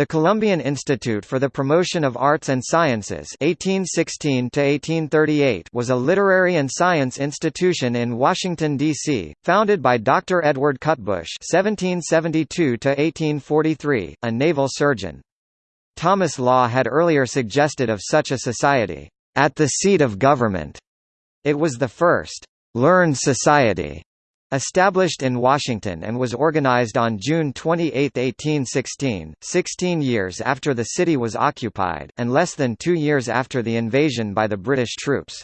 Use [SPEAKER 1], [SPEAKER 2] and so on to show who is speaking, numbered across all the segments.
[SPEAKER 1] The Columbian Institute for the Promotion of Arts and Sciences 1816 was a literary and science institution in Washington, D.C., founded by Dr. Edward Cutbush 1772 a naval surgeon. Thomas Law had earlier suggested of such a society, "...at the seat of government." It was the first, "...learned society." Established in Washington and was organized on June 28, 1816, 16 years after the city was occupied, and less than two years after the invasion by the British troops.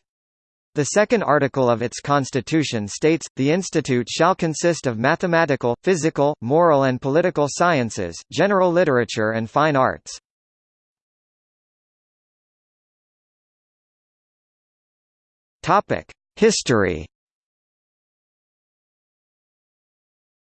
[SPEAKER 1] The second article of its constitution states, the institute shall consist of mathematical, physical, moral and political sciences, general literature and fine arts. History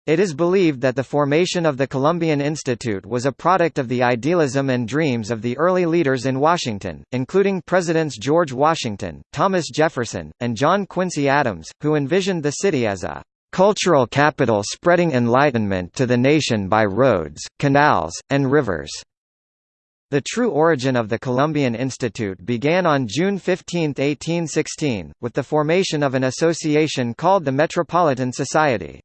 [SPEAKER 1] It is believed that the formation of the Columbian Institute was a product of the idealism and dreams of the early leaders in Washington, including Presidents George Washington, Thomas Jefferson, and John Quincy Adams, who envisioned the city as a cultural capital spreading enlightenment to the nation by roads, canals, and rivers. The true origin of the Columbian Institute began on June 15, 1816, with the formation of an association called the Metropolitan Society.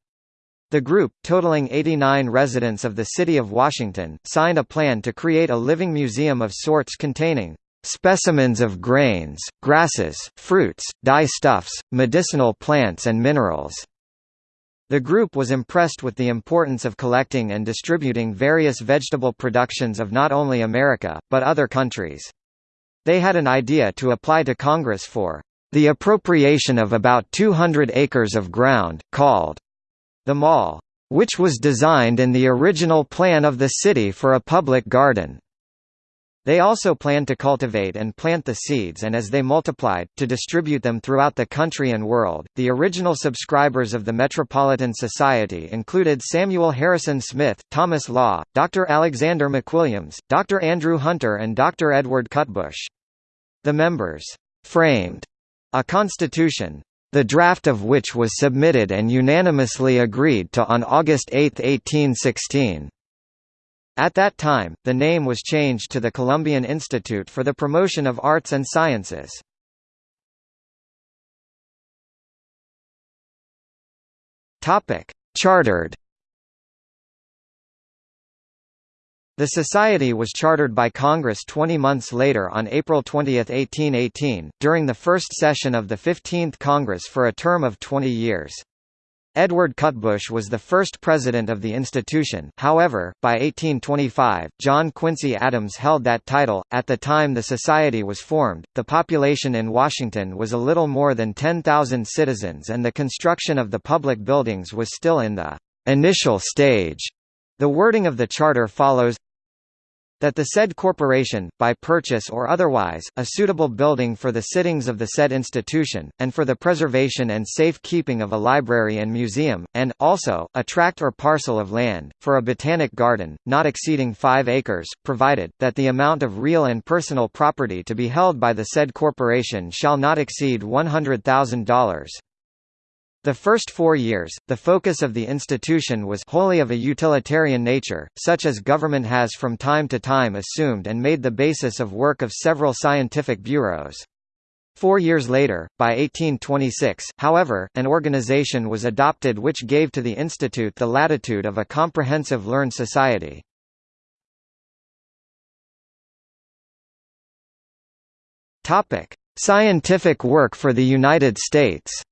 [SPEAKER 1] The group, totaling 89 residents of the city of Washington, signed a plan to create a living museum of sorts containing specimens of grains, grasses, fruits, dye-stuffs, medicinal plants and minerals. The group was impressed with the importance of collecting and distributing various vegetable productions of not only America, but other countries. They had an idea to apply to Congress for the appropriation of about 200 acres of ground, called the mall, which was designed in the original plan of the city for a public garden. They also planned to cultivate and plant the seeds and as they multiplied, to distribute them throughout the country and world. The original subscribers of the Metropolitan Society included Samuel Harrison Smith, Thomas Law, Dr. Alexander McWilliams, Dr. Andrew Hunter and Dr. Edward Cutbush. The members framed a constitution, the draft of which was submitted and unanimously agreed to on August 8, 1816. At that time, the name was changed to the Columbian Institute for the Promotion of Arts and Sciences. Chartered The Society was chartered by Congress 20 months later on April 20, 1818, during the first session of the 15th Congress for a term of 20 years. Edward Cutbush was the first president of the institution, however, by 1825, John Quincy Adams held that title. At the time the society was formed, the population in Washington was a little more than 10,000 citizens and the construction of the public buildings was still in the initial stage. The wording of the charter follows that the said corporation, by purchase or otherwise, a suitable building for the sittings of the said institution, and for the preservation and safe keeping of a library and museum, and, also, a tract or parcel of land, for a botanic garden, not exceeding five acres, provided, that the amount of real and personal property to be held by the said corporation shall not exceed $100,000. The first four years, the focus of the institution was wholly of a utilitarian nature, such as government has from time to time assumed and made the basis of work of several scientific bureaus. Four years later, by 1826, however, an organization was adopted which gave to the institute the latitude of a comprehensive learned society. Scientific work for the United States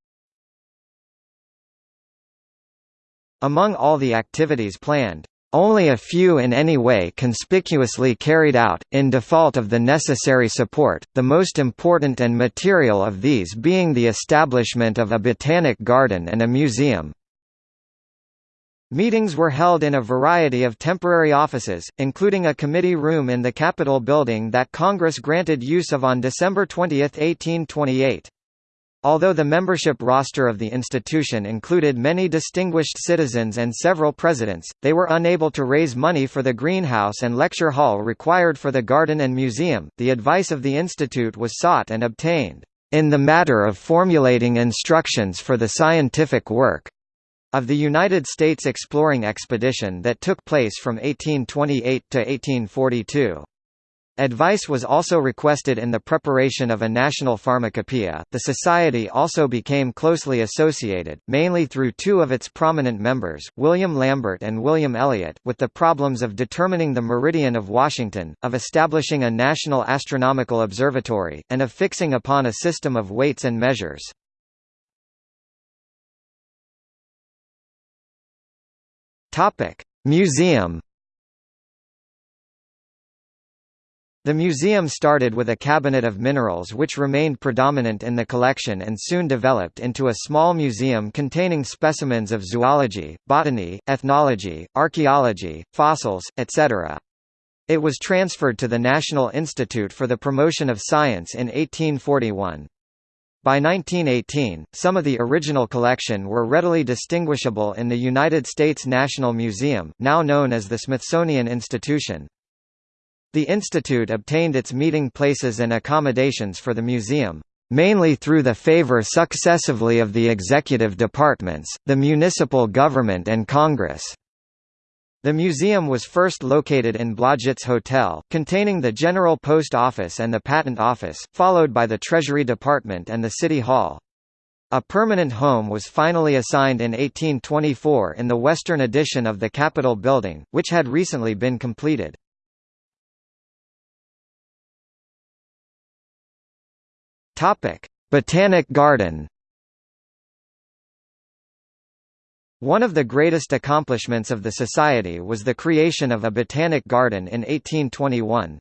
[SPEAKER 1] Among all the activities planned, only a few in any way conspicuously carried out, in default of the necessary support, the most important and material of these being the establishment of a botanic garden and a museum. Meetings were held in a variety of temporary offices, including a committee room in the Capitol building that Congress granted use of on December 20, 1828. Although the membership roster of the institution included many distinguished citizens and several presidents, they were unable to raise money for the greenhouse and lecture hall required for the garden and museum. The advice of the institute was sought and obtained in the matter of formulating instructions for the scientific work. of the United States exploring expedition that took place from 1828 to 1842. Advice was also requested in the preparation of a national pharmacopoeia. The society also became closely associated, mainly through two of its prominent members, William Lambert and William Elliot, with the problems of determining the meridian of Washington, of establishing a national astronomical observatory, and of fixing upon a system of weights and measures. Topic: Museum The museum started with a cabinet of minerals which remained predominant in the collection and soon developed into a small museum containing specimens of zoology, botany, ethnology, archaeology, fossils, etc. It was transferred to the National Institute for the Promotion of Science in 1841. By 1918, some of the original collection were readily distinguishable in the United States National Museum now known as the Smithsonian Institution. The institute obtained its meeting places and accommodations for the museum, mainly through the favor successively of the executive departments, the municipal government and Congress. The museum was first located in Blodgett's Hotel, containing the General Post Office and the Patent Office, followed by the Treasury Department and the City Hall. A permanent home was finally assigned in 1824 in the western addition of the Capitol building, which had recently been completed. Topic: Botanic Garden. One of the greatest accomplishments of the Society was the creation of a botanic garden in 1821.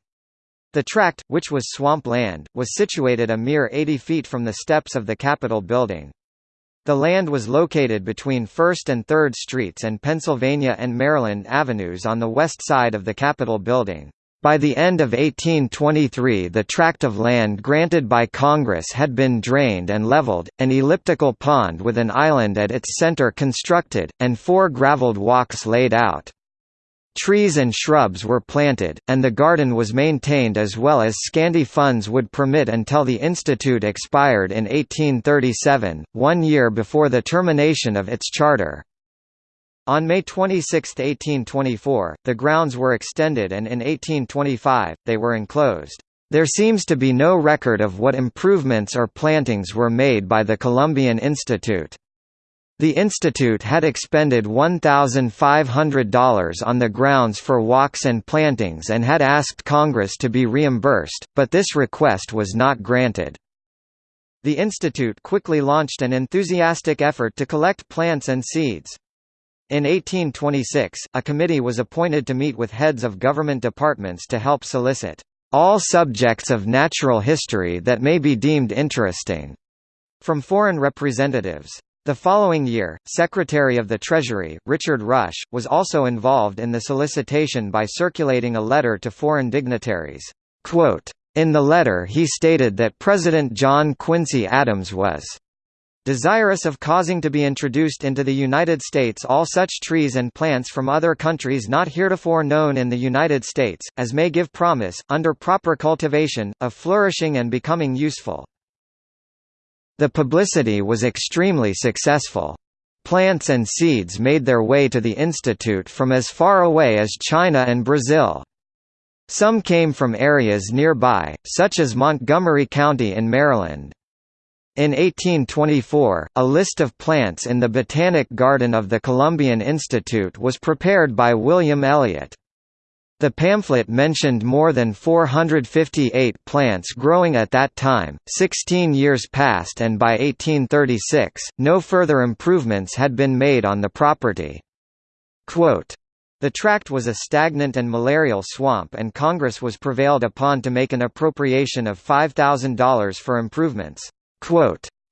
[SPEAKER 1] The tract, which was swamp land, was situated a mere 80 feet from the steps of the Capitol building. The land was located between 1st and 3rd Streets and Pennsylvania and Maryland Avenues on the west side of the Capitol building. By the end of 1823 the tract of land granted by Congress had been drained and leveled, an elliptical pond with an island at its center constructed, and four gravelled walks laid out. Trees and shrubs were planted, and the garden was maintained as well as scanty funds would permit until the institute expired in 1837, one year before the termination of its charter. On May 26, 1824, the grounds were extended and in 1825, they were enclosed. There seems to be no record of what improvements or plantings were made by the Columbian Institute. The institute had expended $1,500 on the grounds for walks and plantings and had asked Congress to be reimbursed, but this request was not granted. The institute quickly launched an enthusiastic effort to collect plants and seeds. In 1826, a committee was appointed to meet with heads of government departments to help solicit all subjects of natural history that may be deemed interesting from foreign representatives. The following year, Secretary of the Treasury, Richard Rush, was also involved in the solicitation by circulating a letter to foreign dignitaries. Quote, in the letter he stated that President John Quincy Adams was Desirous of causing to be introduced into the United States all such trees and plants from other countries not heretofore known in the United States, as may give promise, under proper cultivation, of flourishing and becoming useful. The publicity was extremely successful. Plants and seeds made their way to the Institute from as far away as China and Brazil. Some came from areas nearby, such as Montgomery County in Maryland. In 1824, a list of plants in the Botanic Garden of the Columbian Institute was prepared by William Elliot. The pamphlet mentioned more than 458 plants growing at that time. Sixteen years passed, and by 1836, no further improvements had been made on the property. Quote, the tract was a stagnant and malarial swamp and Congress was prevailed upon to make an appropriation of $5,000 for improvements.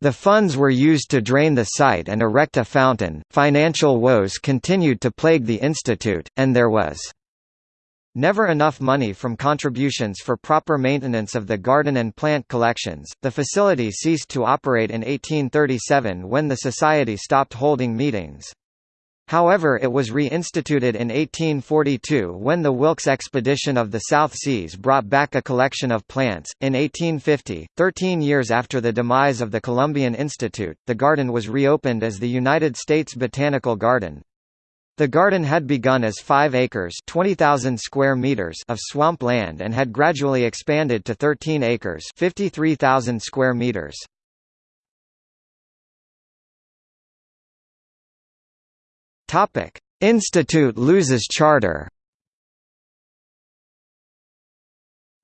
[SPEAKER 1] The funds were used to drain the site and erect a fountain. Financial woes continued to plague the institute, and there was never enough money from contributions for proper maintenance of the garden and plant collections. The facility ceased to operate in 1837 when the society stopped holding meetings. However it was reinstituted in 1842 when the Wilkes expedition of the South Seas brought back a collection of plants. In 1850, 13 years after the demise of the Columbian Institute, the garden was reopened as the United States Botanical Garden. The garden had begun as 5 acres 20,000 square meters of swamp land and had gradually expanded to 13 acres 53,000 square meters. Topic: Institute loses charter.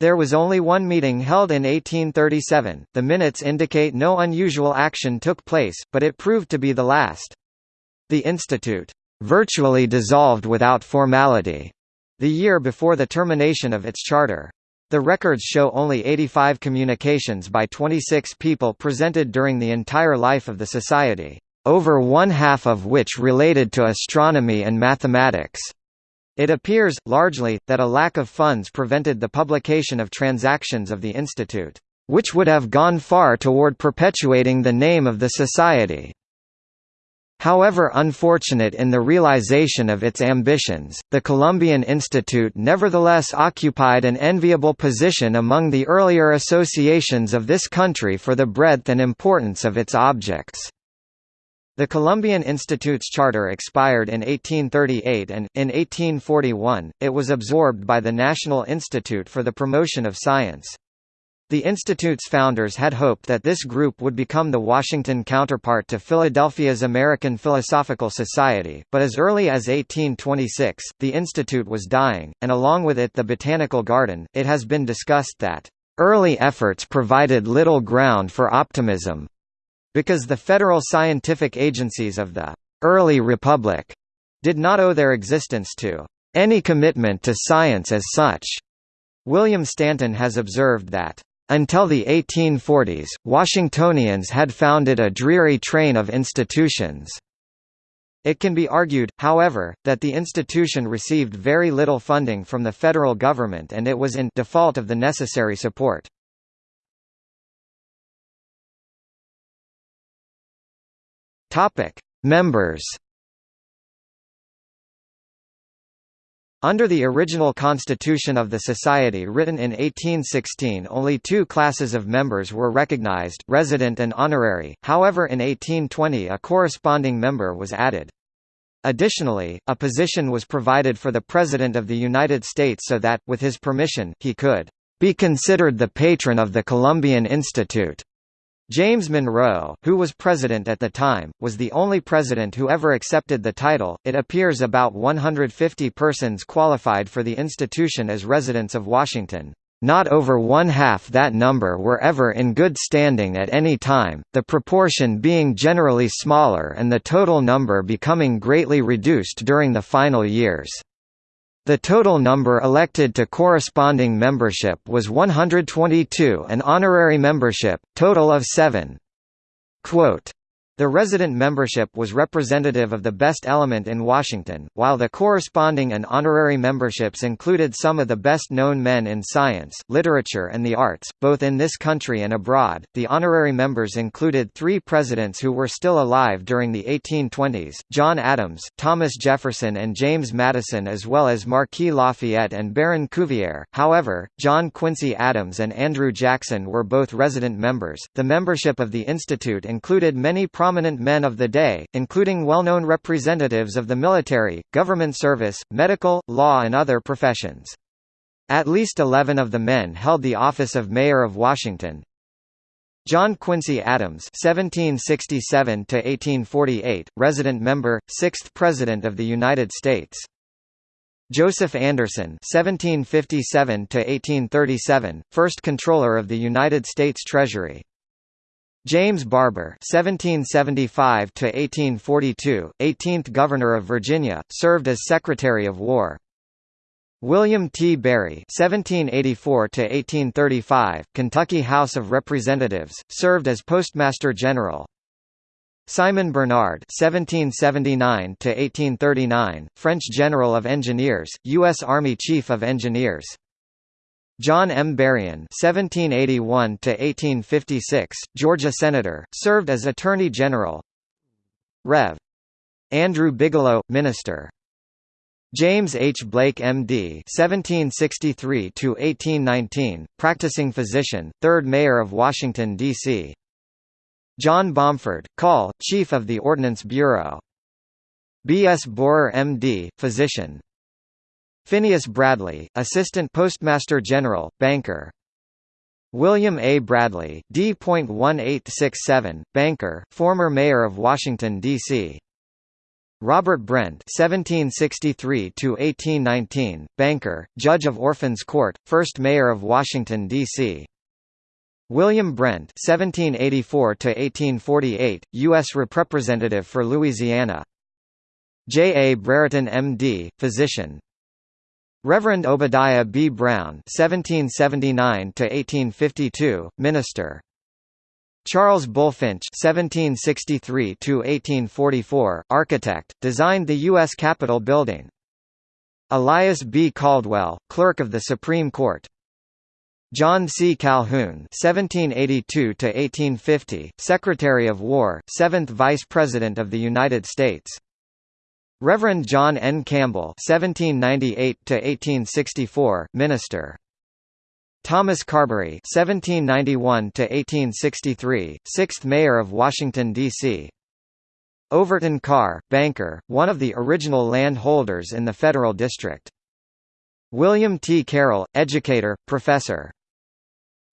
[SPEAKER 1] There was only one meeting held in 1837. The minutes indicate no unusual action took place, but it proved to be the last. The institute virtually dissolved without formality the year before the termination of its charter. The records show only 85 communications by 26 people presented during the entire life of the society over one-half of which related to astronomy and mathematics. It appears, largely, that a lack of funds prevented the publication of transactions of the Institute, which would have gone far toward perpetuating the name of the Society. However unfortunate in the realization of its ambitions, the Columbian Institute nevertheless occupied an enviable position among the earlier associations of this country for the breadth and importance of its objects. The Columbian Institute's charter expired in 1838 and, in 1841, it was absorbed by the National Institute for the Promotion of Science. The Institute's founders had hoped that this group would become the Washington counterpart to Philadelphia's American Philosophical Society, but as early as 1826, the Institute was dying, and along with it the Botanical Garden. It has been discussed that, "...early efforts provided little ground for optimism, because the federal scientific agencies of the early republic did not owe their existence to any commitment to science as such. William Stanton has observed that until the 1840s, Washingtonians had founded a dreary train of institutions. It can be argued, however, that the institution received very little funding from the federal government and it was in default of the necessary support. Topic: Members. Under the original constitution of the Society written in 1816 only two classes of members were recognized resident and honorary, however in 1820 a corresponding member was added. Additionally, a position was provided for the President of the United States so that, with his permission, he could be considered the patron of the Columbian Institute. James Monroe, who was president at the time, was the only president who ever accepted the title. It appears about 150 persons qualified for the institution as residents of Washington. Not over one half that number were ever in good standing at any time, the proportion being generally smaller and the total number becoming greatly reduced during the final years. The total number elected to corresponding membership was 122 and honorary membership, total of 7. Quote, the resident membership was representative of the best element in Washington, while the corresponding and honorary memberships included some of the best known men in science, literature, and the arts, both in this country and abroad. The honorary members included three presidents who were still alive during the 1820s John Adams, Thomas Jefferson, and James Madison, as well as Marquis Lafayette and Baron Cuvier. However, John Quincy Adams and Andrew Jackson were both resident members. The membership of the Institute included many prominent men of the day, including well-known representatives of the military, government service, medical, law and other professions. At least 11 of the men held the office of Mayor of Washington. John Quincy Adams (1767–1848), resident member, sixth President of the United States. Joseph Anderson (1757–1837), first Controller of the United States Treasury. James Barbour (1775–1842), 18th Governor of Virginia, served as Secretary of War. William T. Barry (1784–1835), Kentucky House of Representatives, served as Postmaster General. Simon Bernard (1779–1839), French General of Engineers, U.S. Army Chief of Engineers. John M. Berrien (1781–1856), Georgia Senator, served as Attorney General. Rev. Andrew Bigelow, Minister. James H. Blake M.D. (1763–1819), practicing physician, third Mayor of Washington D.C. John Bomford, Call, Chief of the Ordnance Bureau. B. S. Bohrer M.D., physician. Phineas Bradley, Assistant Postmaster General, banker. William A. Bradley, D.1867, banker, former mayor of Washington, D.C. Robert Brent (1763–1819), banker, judge of Orphans Court, first mayor of Washington D.C. William Brent (1784–1848), U.S. Representative for Louisiana. J. A. Brereton, M.D., physician. Reverend Obadiah B. Brown (1779–1852), minister. Charles Bulfinch (1763–1844), architect, designed the U.S. Capitol building. Elias B. Caldwell, clerk of the Supreme Court. John C. Calhoun (1782–1850), Secretary of War, seventh Vice President of the United States. Reverend John N. Campbell (1798–1864), minister. Thomas Carbery (1791–1863), sixth mayor of Washington D.C. Overton Carr, banker, one of the original land holders in the Federal District. William T. Carroll, educator, professor.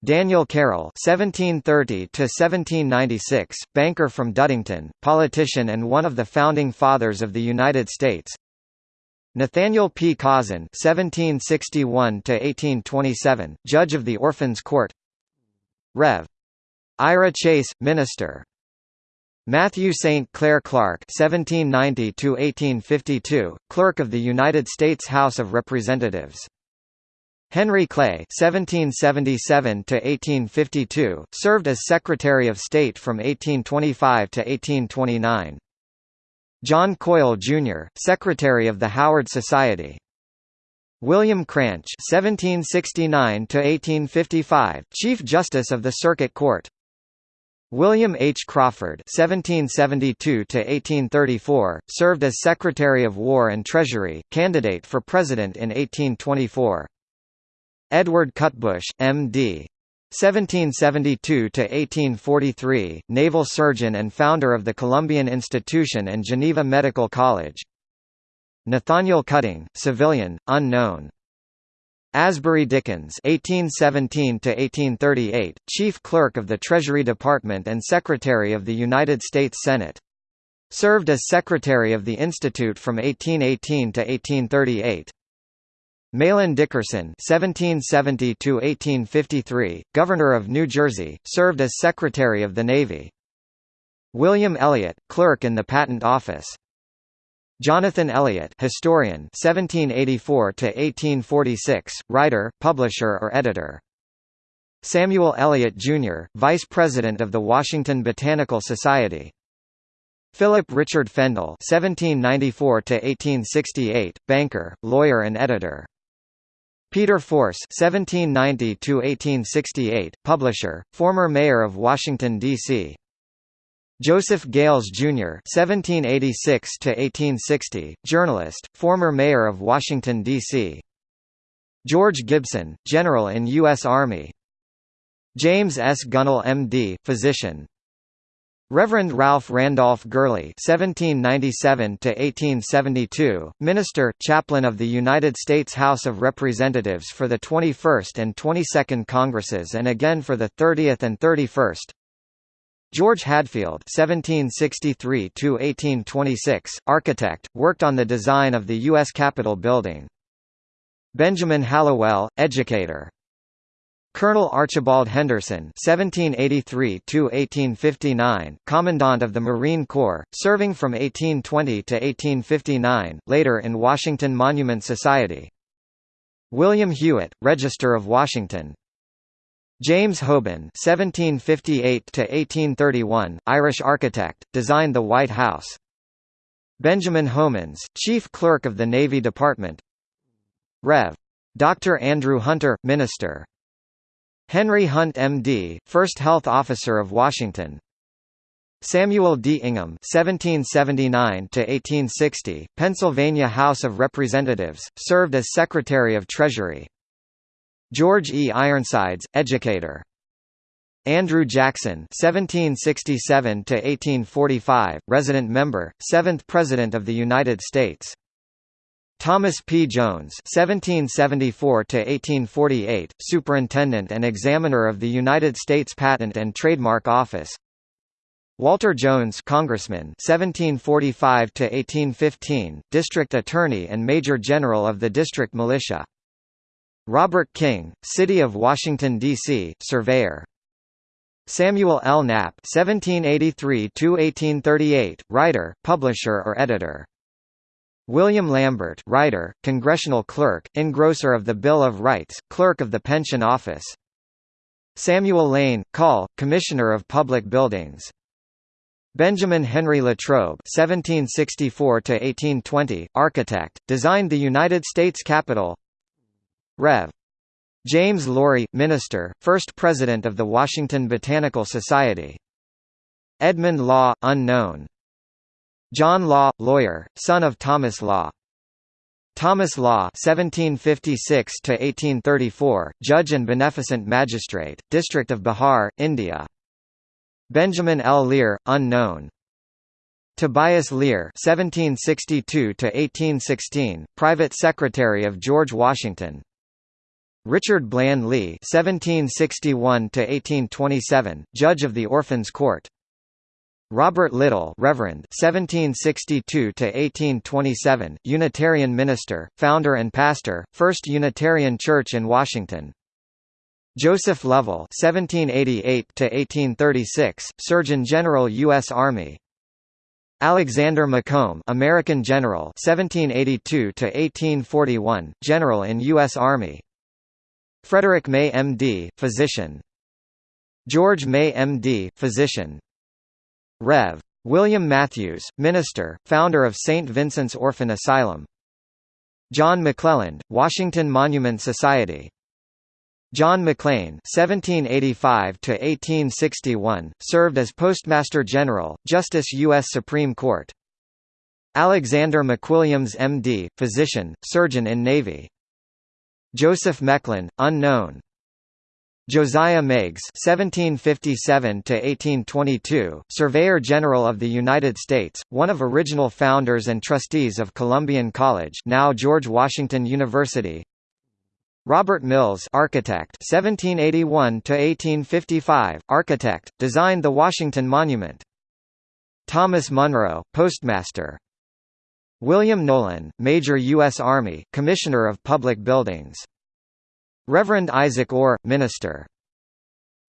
[SPEAKER 1] Daniel Carroll (1730–1796), banker from Duddington, politician and one of the founding fathers of the United States. Nathaniel P. Causin (1761–1827), judge of the Orphans Court. Rev. Ira Chase, minister. Matthew St. Clair Clarke (1790–1852), clerk of the United States House of Representatives. Henry Clay (1777–1852) served as Secretary of State from 1825 to 1829. John Coyle, Jr., Secretary of the Howard Society. William Cranch (1769–1855), Chief Justice of the Circuit Court. William H. Crawford (1772–1834) served as Secretary of War and Treasury, candidate for President in 1824. Edward Cutbush, M.D. 1772–1843, naval surgeon and founder of the Columbian Institution and Geneva Medical College. Nathaniel Cutting, civilian, unknown. Asbury Dickins (1817–1838), chief clerk of the Treasury Department and Secretary of the United States Senate. Served as Secretary of the Institute from 1818 to 1838. Mahlon Dickerson (1770–1853), Governor of New Jersey, served as Secretary of the Navy. William Elliott, clerk in the Patent Office. Jonathan Elliott, historian, 1784–1846, writer, publisher or editor. Samuel Eliot, Jr., Vice President of the Washington Botanical Society. Philip Richard Fendall (1794–1868), banker, lawyer, and editor. Peter Force (1790–1868), publisher, former mayor of Washington D.C. Joseph Gales, Jr. (1786–1860), journalist, former mayor of Washington D.C. George Gibson, general in U.S. Army. James S. Gunnell, M.D., physician. Reverend Ralph Randolph Gurley (1797–1872), minister, chaplain of the United States House of Representatives for the 21st and 22nd Congresses and again for the 30th and 31st. George Hadfield (1763–1826), architect, worked on the design of the U.S. Capitol building. Benjamin Hallowell, educator. Colonel Archibald Henderson (1783–1859), Commandant of the Marine Corps, serving from 1820 to 1859, later in Washington Monument Society. William Hewitt, Register of Washington. James Hoban (1758–1831), Irish architect, designed the White House. Benjamin Homans, Chief Clerk of the Navy Department. Rev. Dr. Andrew Hunter, Minister. Henry Hunt, M.D., First Health Officer of Washington. Samuel D. Ingham (1779–1860), Pennsylvania House of Representatives, served as Secretary of Treasury. George E. Ironsides, educator. Andrew Jackson (1767–1845), resident member, seventh President of the United States. Thomas P. Jones (1774–1848), Superintendent and Examiner of the United States Patent and Trademark Office. Walter Jones, Congressman, (1745–1815), District Attorney and Major General of the District Militia. Robert King, City of Washington D.C., Surveyor. Samuel L. Knapp, (1783–1838), writer, publisher or editor. William Lambert, writer, congressional clerk, engrosser of the Bill of Rights, clerk of the Pension Office. Samuel Lane, Call, Commissioner of Public Buildings. Benjamin Henry Latrobe (1764–1820), architect, designed the United States Capitol. Rev. James Laurie, minister, first president of the Washington Botanical Society. Edmund Law, unknown. John Law, lawyer, son of Thomas Law. Thomas Law (1756–1834), judge and beneficent magistrate, District of Bihar, India. Benjamin L. Lear, unknown. Tobias Lear (1762–1816), private secretary of George Washington. Richard Bland Lee (1761–1827), judge of the Orphans' Court. Robert Little, Reverend, 1762–1827, Unitarian minister, founder and pastor, First Unitarian Church in Washington. Joseph Lovell (1788–1836), Surgeon General, U.S. Army. Alexander Macomb, American general, 1782–1841, general in U.S. Army. Frederick May, M.D., physician. George May, M.D., physician. Rev. William Matthews, minister, founder of St. Vincent's Orphan Asylum. John McClelland, Washington Monument Society. John McLean (1785–1861) served as Postmaster General, Justice U.S. Supreme Court. Alexander McWilliams, M.D., physician, surgeon in Navy. Joseph Mecklin, unknown. Josiah Meigs (1757–1822), Surveyor General of the United States, one of original founders and trustees of Columbian College, now George Washington University. Robert Mills architect 1781 to 1855 architect designed the Washington Monument. Thomas Munro postmaster. William Nolan Major US Army Commissioner of Public Buildings Reverend Isaac Orr minister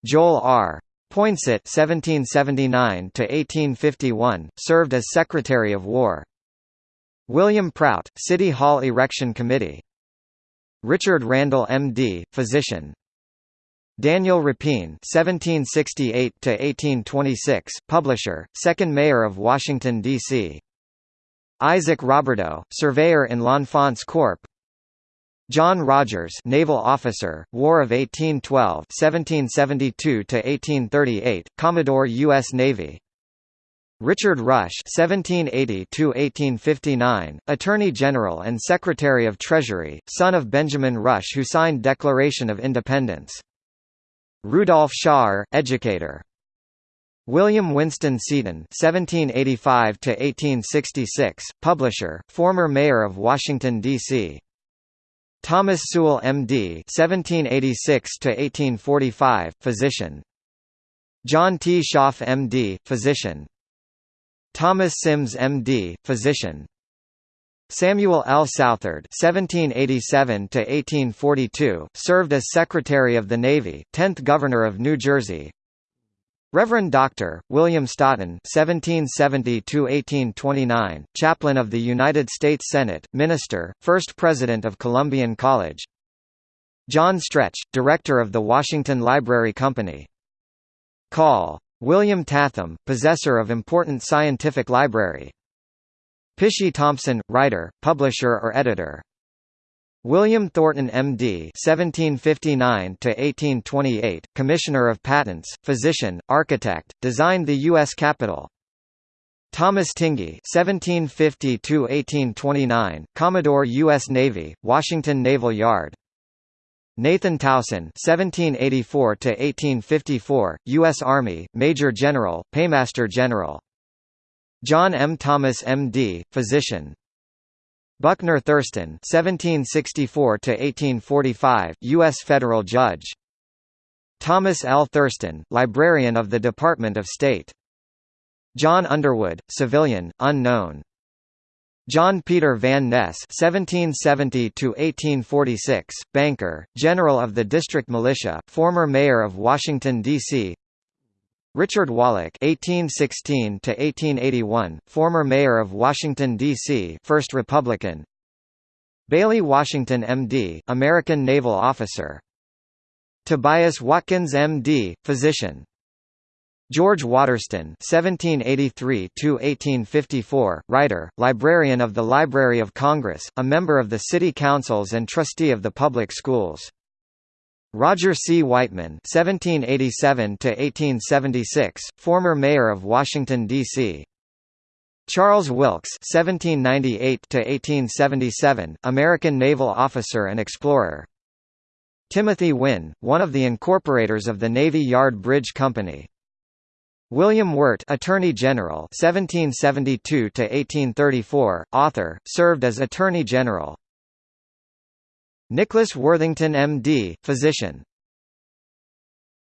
[SPEAKER 1] Joel R Poinsett 1779 to 1851 served as Secretary of War William Prout City Hall Erection Committee Richard Randall M.D., physician. Daniel Rapine (1768–1826), publisher, second mayor of Washington D.C. Isaac Roberdeau, surveyor in L'Enfant Corp. John Rogers, naval officer, War of 1812, 1772–1838, Commodore U.S. Navy. Richard Rush (1780–1859), Attorney General and Secretary of Treasury, son of Benjamin Rush, who signed Declaration of Independence. Rudolph Shawer, educator. William Winston Seaton (1785–1866), publisher, former mayor of Washington D.C. Thomas Sewall, M.D. (1786–1845), physician. John T. Schaff, M.D., physician. Thomas Sims M.D., physician. Samuel L. Southard (1787–1842) served as Secretary of the Navy, 10th Governor of New Jersey. Reverend Dr. William Staughton (1770–1829), Chaplain of the United States Senate, Minister, First President of Columbian College. John Stretch, Director of the Washington Library Company. Call William Tatham, possessor of important scientific library. Pishy Thompson, writer, publisher or editor. William Thornton MD (1759–1828), Commissioner of Patents, physician, architect, designed the U.S. Capitol. Thomas Tingey (1750–1829), Commodore U.S. Navy, Washington Naval Yard. Nathan Towson (1784–1854), U.S. Army, Major General, Paymaster General. John M. Thomas, M.D., physician. Buckner Thurston (1764–1845), U.S. federal judge. Thomas L. Thurston, librarian of the Department of State. John Underwood, civilian, unknown. John Peter Van Ness (1770–1846), banker, general of the district militia, former mayor of Washington D.C. Richard Wallach (1816–1881), former mayor of Washington D.C., first Republican. Bailey Washington, M.D., American naval officer. Tobias Watkins, M.D., physician. George Waterston (1783–1854), writer, librarian of the Library of Congress, a member of the City Councils and trustee of the public schools. Roger C. Weightman (1787–1876), former mayor of Washington D.C. Charles Wilkes (1798–1877), American naval officer and explorer. Timothy Wynne, one of the incorporators of the Navy Yard Bridge Company. William Wirt, Attorney General, 1772 to 1834, author, served as Attorney General. Nicholas Worthington, M.D., physician.